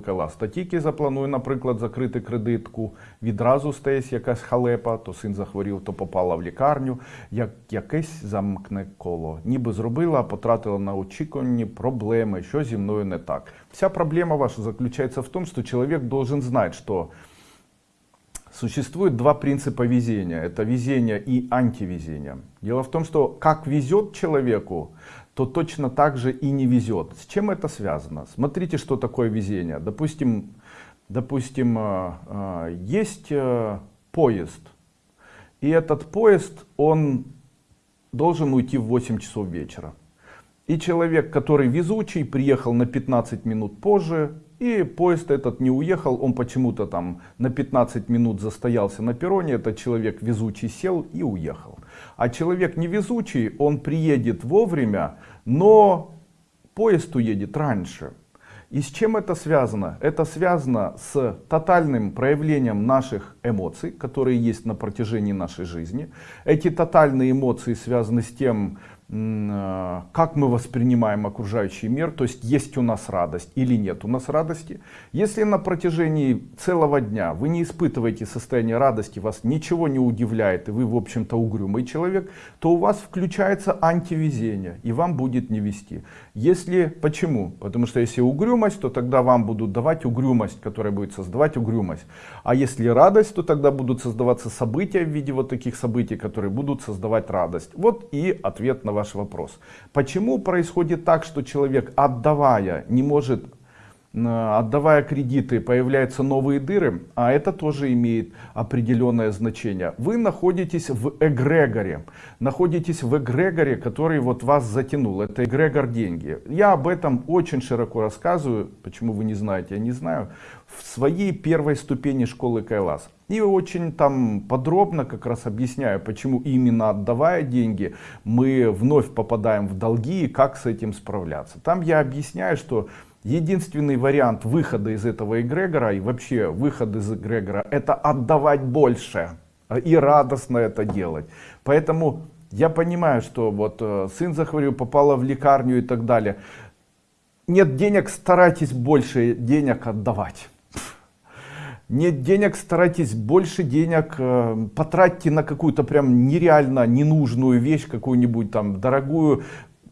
Кала статіки запланую, наприклад, закрити кредитку, відразу стається якась халепа, то син захворів, то попала в лікарню, як якесь замкне коло. Ніби зробила, а потратила на очікувані проблеми, що зі мною не так. Вся проблема ваша заключается в том, что человек должен знать, что Существует два принципа везения. Это везение и антивезение. Дело в том, что как везет человеку, то точно так же и не везет. С чем это связано? Смотрите, что такое везение. Допустим, допустим э, э, есть э, поезд. И этот поезд, он должен уйти в 8 часов вечера. И человек, который везучий, приехал на 15 минут позже, и поезд этот не уехал, он почему-то там на 15 минут застоялся на перроне, этот человек везучий сел и уехал. А человек невезучий, он приедет вовремя, но поезд уедет раньше. И с чем это связано? Это связано с тотальным проявлением наших эмоций, которые есть на протяжении нашей жизни. Эти тотальные эмоции связаны с тем, как мы воспринимаем окружающий мир, то есть есть у нас радость или нет у нас радости. Если на протяжении целого дня вы не испытываете состояние радости, вас ничего не удивляет, и вы, в общем-то, угрюмый человек, то у вас включается антивезение, и вам будет не вести. Если, почему? Потому что если угрюмость, то тогда вам будут давать угрюмость, которая будет создавать угрюмость. А если радость, то тогда будут создаваться события в виде вот таких событий, которые будут создавать радость. Вот и ответ на ваш вопрос. Почему происходит так, что человек, отдавая, не может отдавая кредиты, появляются новые дыры, а это тоже имеет определенное значение. Вы находитесь в эгрегоре, находитесь в эгрегоре, который вот вас затянул. Это эгрегор деньги. Я об этом очень широко рассказываю, почему вы не знаете, я не знаю, в своей первой ступени школы Кайлас. И очень там подробно как раз объясняю, почему именно отдавая деньги, мы вновь попадаем в долги и как с этим справляться. Там я объясняю, что Единственный вариант выхода из этого эгрегора и вообще выход из эгрегора это отдавать больше и радостно это делать. Поэтому я понимаю, что вот э, сын захворил, попала в лекарню и так далее. Нет денег, старайтесь больше денег отдавать. Нет денег, старайтесь больше денег э, потратьте на какую-то прям нереально ненужную вещь, какую-нибудь там дорогую,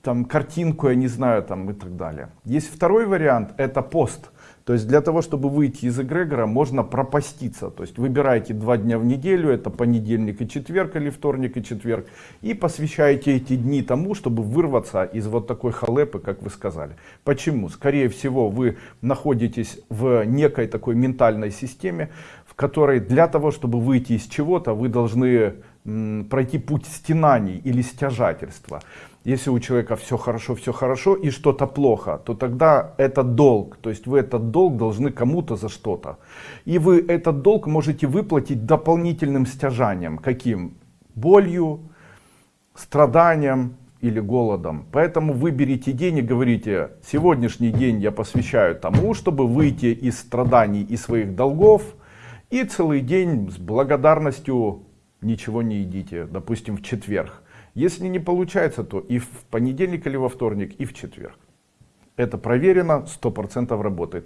там картинку, я не знаю, там и так далее. Есть второй вариант, это пост. То есть для того, чтобы выйти из эгрегора, можно пропаститься. То есть выбираете два дня в неделю, это понедельник и четверг, или вторник и четверг, и посвящаете эти дни тому, чтобы вырваться из вот такой халепы, как вы сказали. Почему? Скорее всего, вы находитесь в некой такой ментальной системе, в которой для того, чтобы выйти из чего-то, вы должны пройти путь стенаний или стяжательства. Если у человека все хорошо, все хорошо и что-то плохо, то тогда это долг. То есть вы этот долг должны кому-то за что-то. И вы этот долг можете выплатить дополнительным стяжанием. Каким? Болью, страданием или голодом. Поэтому выберите день и говорите, сегодняшний день я посвящаю тому, чтобы выйти из страданий и своих долгов. И целый день с благодарностью ничего не едите, допустим, в четверг. Если не получается, то и в понедельник или во вторник, и в четверг. Это проверено, 100% работает.